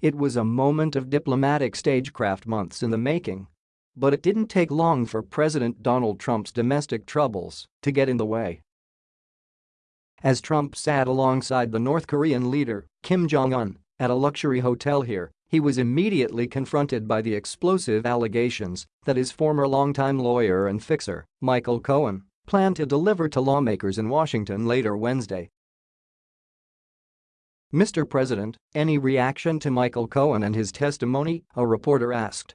It was a moment of diplomatic stagecraft months in the making. But it didn't take long for President Donald Trump's domestic troubles to get in the way. As Trump sat alongside the North Korean leader, Kim Jong-un, at a luxury hotel here, he was immediately confronted by the explosive allegations that his former longtime lawyer and fixer, Michael Cohen, planned to deliver to lawmakers in Washington later Wednesday. Mr. President, any reaction to Michael Cohen and his testimony, a reporter asked.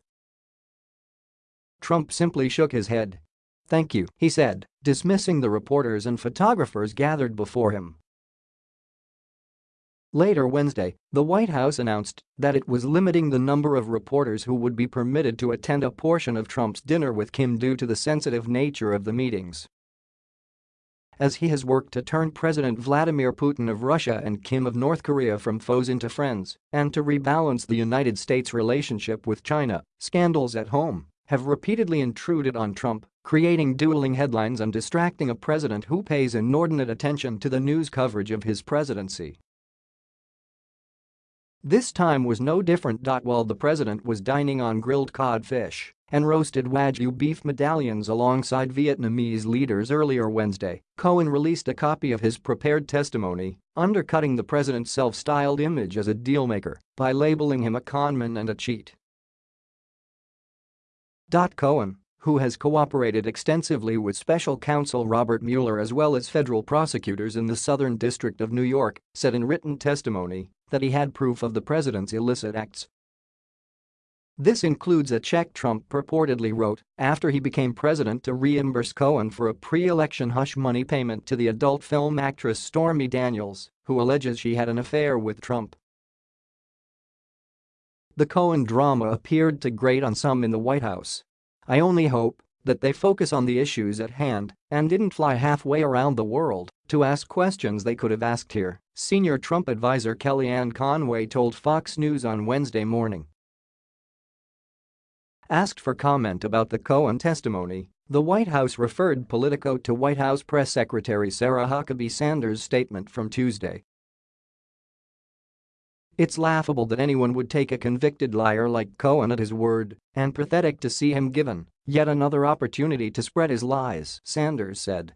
Trump simply shook his head. Thank you, he said, dismissing the reporters and photographers gathered before him. Later Wednesday, the White House announced that it was limiting the number of reporters who would be permitted to attend a portion of Trump's dinner with Kim due to the sensitive nature of the meetings. As he has worked to turn President Vladimir Putin of Russia and Kim of North Korea from foes into friends and to rebalance the United States' relationship with China, scandals at home have repeatedly intruded on Trump, creating dueling headlines and distracting a president who pays inordinate attention to the news coverage of his presidency. This time was no different. While the president was dining on grilled codfish and roasted Wagyu beef medallions alongside Vietnamese leaders earlier Wednesday, Cohen released a copy of his prepared testimony, undercutting the president's self-styled image as a dealmaker by labeling him a conman and a cheat. Dot Cohen, who has cooperated extensively with special counsel Robert Mueller as well as federal prosecutors in the Southern District of New York, said in written testimony that he had proof of the president's illicit acts. This includes a check Trump purportedly wrote after he became president to reimburse Cohen for a pre-election hush money payment to the adult film actress Stormy Daniels, who alleges she had an affair with Trump. The Cohen drama appeared to grate on some in the White House. I only hope that they focus on the issues at hand and didn't fly halfway around the world to ask questions they could have asked here, senior Trump advisor Kellyanne Conway told Fox News on Wednesday morning. Asked for comment about the Cohen testimony, the White House referred Politico to White House Press Secretary Sarah Huckabee Sanders' statement from Tuesday it's laughable that anyone would take a convicted liar like Cohen at his word and pathetic to see him given yet another opportunity to spread his lies, Sanders said.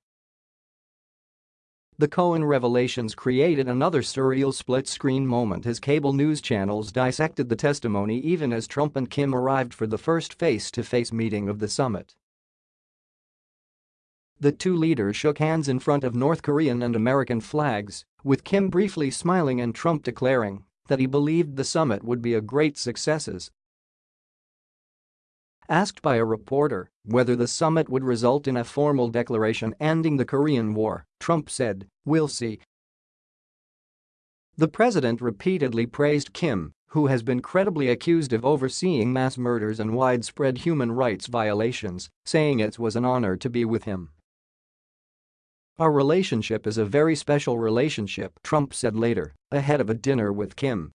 The Cohen revelations created another surreal split-screen moment as cable news channels dissected the testimony even as Trump and Kim arrived for the first face-to-face -face meeting of the summit. The two leaders shook hands in front of North Korean and American flags, with Kim briefly smiling and Trump declaring that he believed the summit would be a great success. Asked by a reporter whether the summit would result in a formal declaration ending the Korean War, Trump said, we'll see. The president repeatedly praised Kim, who has been credibly accused of overseeing mass murders and widespread human rights violations, saying it was an honor to be with him. Our relationship is a very special relationship, Trump said later, ahead of a dinner with Kim.